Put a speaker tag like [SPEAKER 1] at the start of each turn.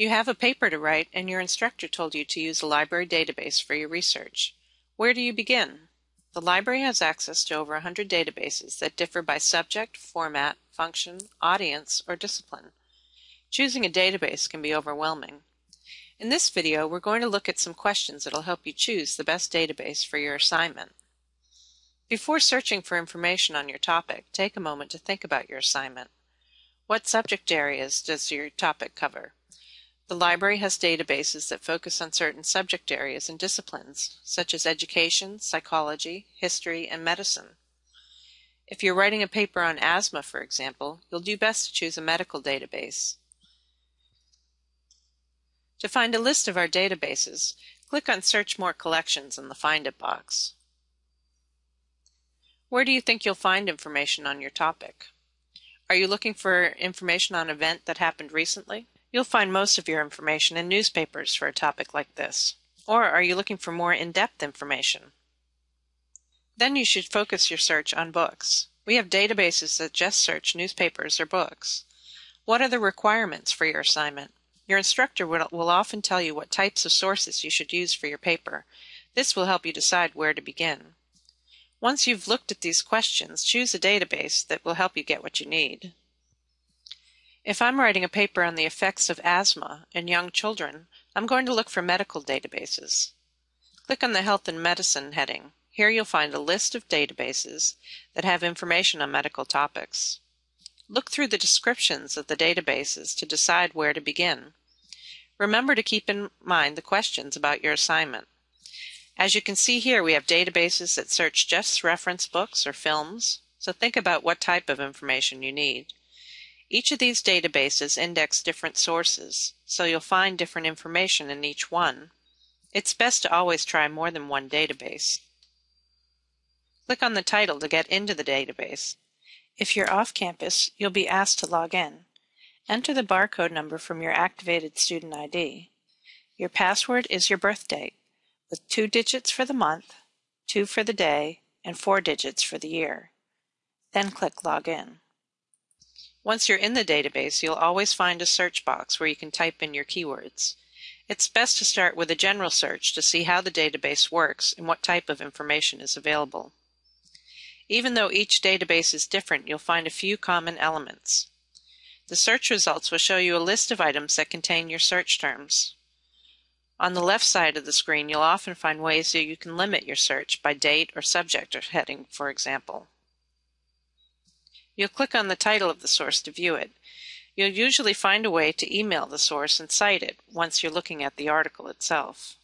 [SPEAKER 1] You have a paper to write and your instructor told you to use a library database for your research. Where do you begin? The library has access to over 100 databases that differ by subject, format, function, audience, or discipline. Choosing a database can be overwhelming. In this video, we're going to look at some questions that will help you choose the best database for your assignment. Before searching for information on your topic, take a moment to think about your assignment. What subject areas does your topic cover? The library has databases that focus on certain subject areas and disciplines, such as education, psychology, history, and medicine. If you're writing a paper on asthma, for example, you'll do best to choose a medical database. To find a list of our databases, click on Search More Collections in the Find It box. Where do you think you'll find information on your topic? Are you looking for information on an event that happened recently? You'll find most of your information in newspapers for a topic like this. Or are you looking for more in-depth information? Then you should focus your search on books. We have databases that just search newspapers or books. What are the requirements for your assignment? Your instructor will often tell you what types of sources you should use for your paper. This will help you decide where to begin. Once you've looked at these questions, choose a database that will help you get what you need. If I'm writing a paper on the effects of asthma in young children, I'm going to look for medical databases. Click on the Health and Medicine heading. Here you'll find a list of databases that have information on medical topics. Look through the descriptions of the databases to decide where to begin. Remember to keep in mind the questions about your assignment. As you can see here, we have databases that search just reference books or films, so think about what type of information you need. Each of these databases index different sources, so you'll find different information in each one. It's best to always try more than one database. Click on the title to get into the database. If you're off campus, you'll be asked to log in. Enter the barcode number from your activated student ID. Your password is your birth date, with two digits for the month, two for the day, and four digits for the year. Then click Login. Once you're in the database, you'll always find a search box where you can type in your keywords. It's best to start with a general search to see how the database works and what type of information is available. Even though each database is different, you'll find a few common elements. The search results will show you a list of items that contain your search terms. On the left side of the screen, you'll often find ways that you can limit your search by date or subject or heading, for example. You'll click on the title of the source to view it. You'll usually find a way to email the source and cite it once you're looking at the article itself.